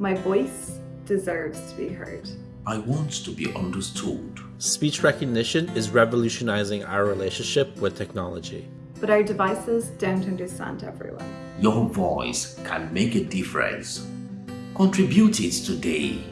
My voice deserves to be heard. I want to be understood. Speech recognition is revolutionizing our relationship with technology. But our devices don't understand everyone. Your voice can make a difference. Contribute it today.